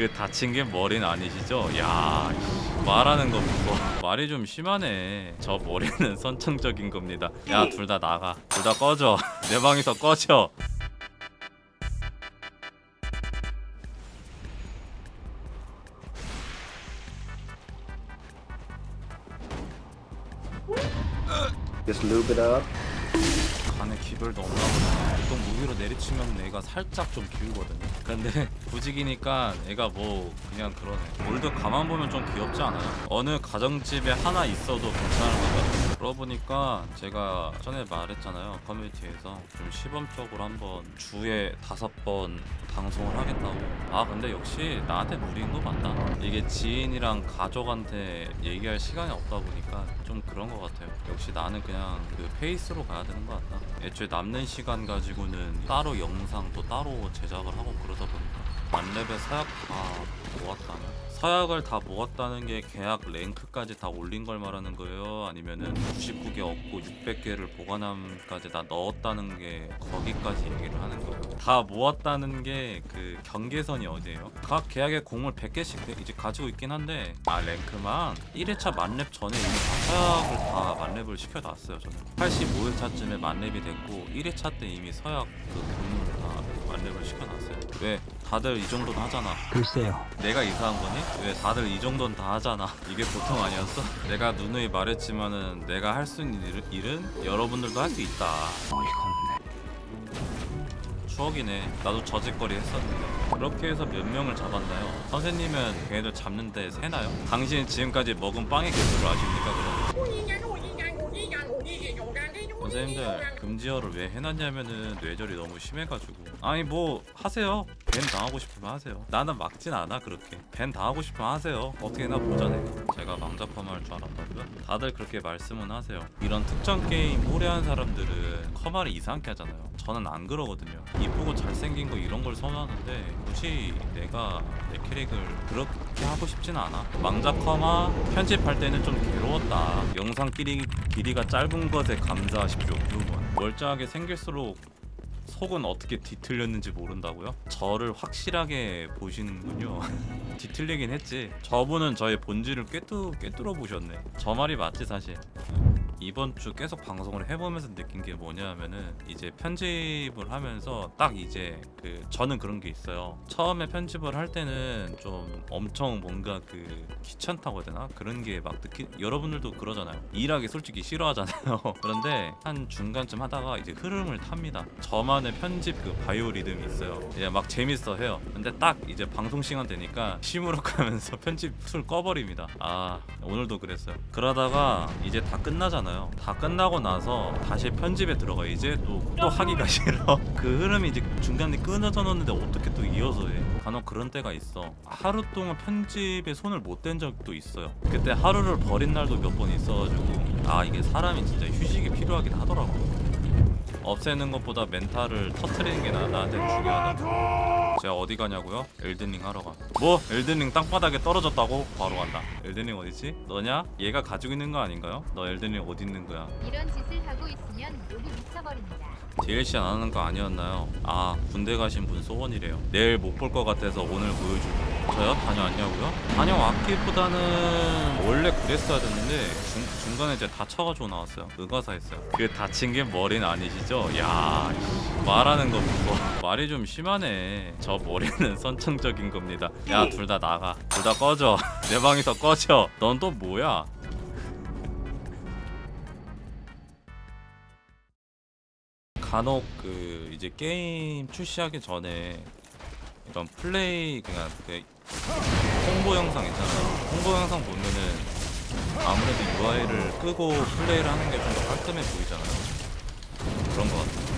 그 다친 게 머리는 아니시죠? 야 씨, 말하는 거 보고. 말이 좀 심하네. 저 머리는 선천적인 겁니다. 야 둘 다 나가. 둘 다 꺼져. 내 방에서 꺼져. Just lube it up. 간에 기별도 없나 보다 보통 무기로 내리치면 애가 살짝 좀 기우거든요. 근데 부직이니까 애가 뭐 그냥 그러네. 올드 가만 보면 좀 귀엽지 않아요? 어느 가정집에 하나 있어도 괜찮을 것 같아요 그러고 보니까 제가 전에 말했잖아요. 커뮤니티에서 좀 시범적으로 한번 주에 다섯 번 방송을 하겠다고. 아 근데 역시 나한테 무리인 거 맞다. 이게 지인이랑 가족한테 얘기할 시간이 없다 보니까 좀 그런 것 같아요. 역시 나는 그냥 그 페이스로 가야 되는 것 같다. 애초에 남는 시간 가지고는 따로 영상도 따로 제작을 하고 보니까 만렙의 사약 다 모았다는 사약을 다 모았다는 게 계약 랭크까지 다 올린 걸 말하는 거예요? 아니면은 99개 얻고 600개를 보관함까지 다 넣었다는 게 거기까지 얘기를 하는 거예요? 다 모았다는 게 그 경계선이 어디예요? 각 계약의 공을 100개씩 이제 가지고 있긴 한데 아 랭크만 1회차 만렙 전에 이미 다 서약을 다 만렙을 시켜놨어요 저는 85회차쯤에 만렙이 됐고 1회차 때 이미 서약 그 만렙을 시켜놨어요 왜? 다들 이 정도는 하잖아 글쎄요. 내가 이상한 거니? 왜 다들 이 정도는 다 하잖아 이게 보통 아니었어? 내가 누누이 말했지만은 내가 할 수 있는 일- 일은 여러분들도 할 수 있다 어이가 없네. 추억이네 나도 저짓거리 했었는데 그렇게 해서 몇 명을 잡았나요? 선생님은 걔네들 잡는데 세나요? 당신 지금까지 먹은 빵의 개수를 아십니까 그럼? 선생님들 금지어를 왜 해놨냐면은 뇌절이 너무 심해가지고. 아니 뭐 하세요. 밴 당하고 싶으면 하세요. 나는 막진 않아 그렇게. 밴 당하고 싶으면 하세요. 어떻게나 보자네. 제가 망자펌할 줄 알았다고요? 다들 그렇게 말씀은 하세요. 이런 특정 게임 오래 한 사람들은 커마를 이상하게 하잖아요. 저는 안 그러거든요. 이쁘고 잘생긴 거 이런 걸 선호하는데 굳이 내가 내 캐릭을 그렇게 하고 싶진 않아. 망자 커마 편집할 때는 좀 괴로웠다. 영상 길이, 길이가 짧은 것에 감사하십시오 부분 멀쩡하게 생길수록 속은 어떻게 뒤틀렸는지 모른다고요? 저를 확실하게 보시는군요. 뒤틀리긴 했지. 저분은 저의 본질을 꿰뚫, 꿰뚫어 보셨네. 저 말이 맞지 사실. 이번 주 계속 방송을 해보면서 느낀 게 뭐냐면은 이제 편집을 하면서 딱 이제 그 저는 그런 게 있어요. 처음에 편집을 할 때는 좀 엄청 뭔가 그 귀찮다고 해야 되나 그런 게 막 느끼 여러분들도 그러잖아요. 일하기 솔직히 싫어하잖아요. 그런데 한 중간쯤 하다가 이제 흐름을 탑니다. 저만의 편집 그 바이오 리듬이 있어요. 이제 막 재밌어 해요. 근데 딱 이제 방송 시간 되니까 시무룩하면서 편집 툴 꺼버립니다. 아 오늘도 그랬어요. 그러다가 이제 다 끝나잖아요. 다 끝나고 나서 다시 편집에 들어가 이제 또 또 하기가 싫어. 그 흐름이 이제 중간에 끊어져 놓는데 어떻게 또 이어서 해? 간혹 그런 때가 있어. 하루 동안 편집에 손을 못 댄 적도 있어요. 그때 하루를 버린 날도 몇 번 있어가지고 아 이게 사람이 진짜 휴식이 필요하긴 하더라고. 없애는 것보다 멘탈을 터트리는 게 나, 나한테 중요하다. 제가 어디 가냐고요? 엘든링 하러 가. 뭐? 엘든링 땅바닥에 떨어졌다고? 바로 간다. 엘든링 어디지? 너냐? 얘가 가지고 있는 거 아닌가요? 너 엘든링 어디 있는 거야? 이런 짓을 하고 있으면 욕이 미쳐버립니다. DLC 안 하는 거 아니었나요? 아 군대 가신 분 소원이래요. 내일 못 볼 것 같아서 오늘 보여주고 저요? 다녀왔냐고요? 다녀왔기보다는 원래 그랬어야 됐는데 중, 중간에 이제 다쳐가지고 나왔어요. 의가사 했어요. 그 다친 게 머리는 아니시죠? 야 씨, 말하는 거 보고. 말이 좀 심하네. 저 머리는 선천적인 겁니다. 야 둘 다 나가. 둘 다 꺼져. 내 방에서 꺼져. 넌 또 뭐야 간혹 그 이제 게임 출시하기 전에 이런 플레이 그냥 그 홍보 영상 있잖아요. 홍보 영상 보면은 아무래도 UI를 끄고 플레이를 하는 게 좀 더 깔끔해 보이잖아요. 그런 것 같아요.